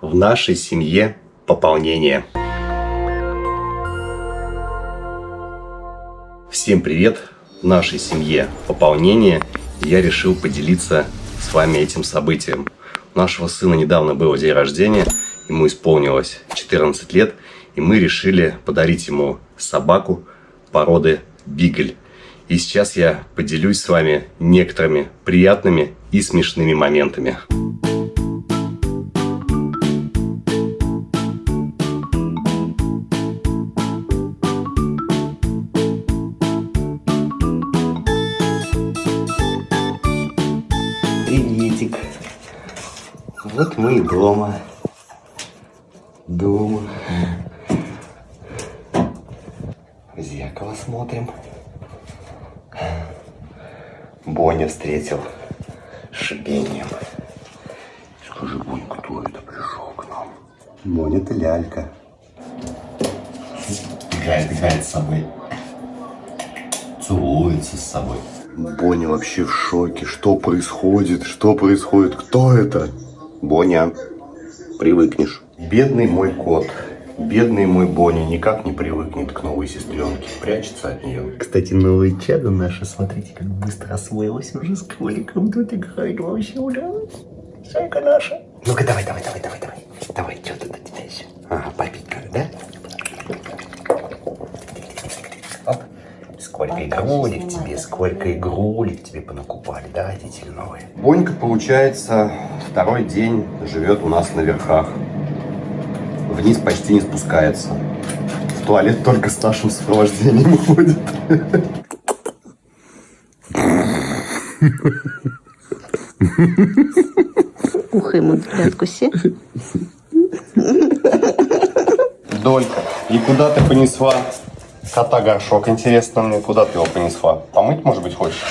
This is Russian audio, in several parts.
в нашей семье пополнение. Всем привет! В нашей семье пополнение. Я решил поделиться с вами этим событием. У нашего сына недавно было день рождения, ему исполнилось 14 лет, и мы решили подарить ему собаку породы Бигль. И сейчас я поделюсь с вами некоторыми приятными и смешными моментами. Вот мы и дома. Дома. В зеркало смотрим. Боня встретил шипением. Скажи, Бонь, кто это пришел к нам? Боня, это лялька. Играет, играет с собой. Целуется с собой. Боня вообще в шоке. Что происходит? Что происходит? Кто это? Боня, привыкнешь. Бедный мой кот. Бедный мой Боня никак не привыкнет к новой сестренке. Прячется от нее. Кстати, новое чадо наше, смотрите, как быстро освоилось уже с кроликом. Тут играет вообще ура. Зайка наша. Ну-ка, давай, давай, давай, давай, давай. Давай, что тут у тебя еще? Ага, попить как, да? Оп. Сколько игрулек тебе, сколько игрулек тебе понакупали, да, родители новые? Бонька, получается, второй день живет у нас на верхах. Вниз почти не спускается. В туалет только с нашим сопровождением ходит. Ухо ему откуси. Долька, и куда ты понесла кота горшок? Интересно мне, куда ты его понесла? Помыть, может быть, хочешь?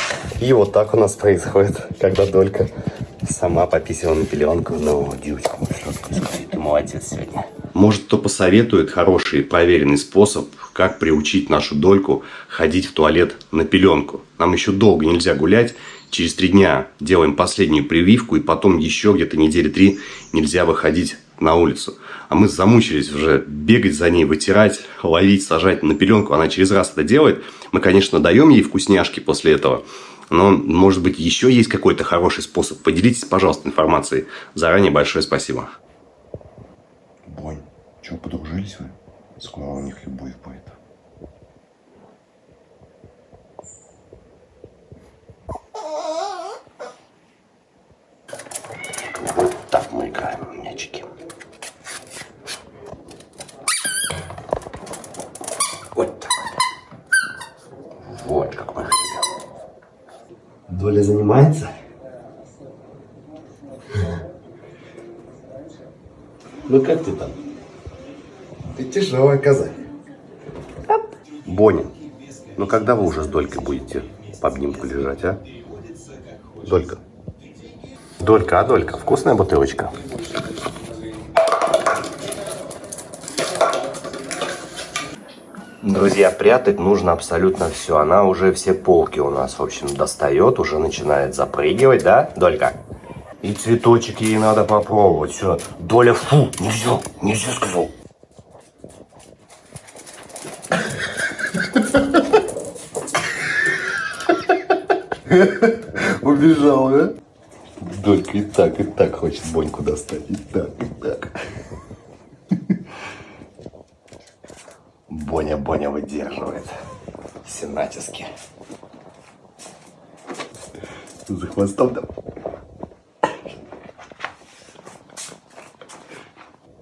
И вот так у нас происходит, когда Долька сама пописала на пеленку. Ну, девочка, ты молодец сегодня. Может, кто посоветует хороший проверенный способ, как приучить нашу Дольку ходить в туалет на пеленку. Нам еще долго нельзя гулять. Через три дня делаем последнюю прививку, и потом еще где-то недели три нельзя выходить на улицу. А мы замучились уже бегать за ней, вытирать, ловить, сажать на пеленку. Она через раз это делает. Мы, конечно, даем ей вкусняшки после этого. Но, может быть, еще есть какой-то хороший способ. Поделитесь, пожалуйста, информацией. Заранее большое спасибо. Бонь, что, подружились вы? Скоро у них любовь будет. Вот так мы играем в мячики. Вот так вот. Вот как мы хотим. Доля занимается? Ну как ты там? Ты тяжелая коза. Боня, ну когда вы уже с Долькой будете по обнимку лежать, а? Долька. Долька, а Долька, вкусная бутылочка? Друзья, прятать нужно абсолютно все. Она уже все полки у нас, в общем, достает, уже начинает запрыгивать, да, Долька? И цветочек ей надо попробовать. Все. Доля, фу, нельзя, нельзя сказал. Убежал, да? Долька и так, и так хочет Боньку достать. И так, и так. Боня, Боня выдерживает. Все натиски. За хвостом там.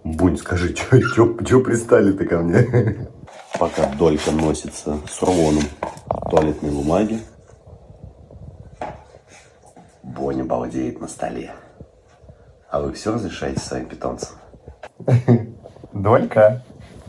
Бунь, скажи, что пристали ты ко мне? Пока Долька носится с рулоном туалетной бумаги, Боня балдеет на столе. А вы все разрешаете своим питомцам? Долька,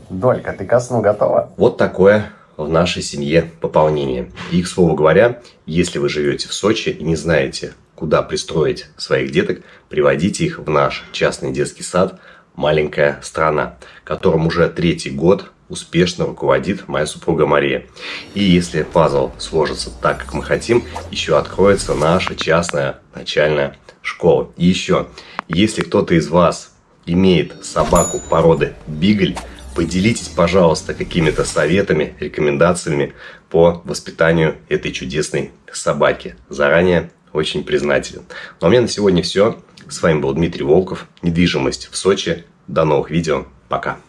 Долька, ты ко сну готова? Вот такое в нашей семье пополнение. И, к слову говоря, если вы живете в Сочи и не знаете, куда пристроить своих деток, приводите их в наш частный детский сад «Маленькая страна», которым уже третий год успешно руководит моя супруга Мария. И если пазл сложится так, как мы хотим, еще откроется наша частная начальная школа. И еще, если кто-то из вас имеет собаку породы Бигль, поделитесь, пожалуйста, какими-то советами, рекомендациями по воспитанию этой чудесной собаки. Заранее очень признателен. Ну а у меня на сегодня все. С вами был Дмитрий Волков. Недвижимость в Сочи. До новых видео. Пока.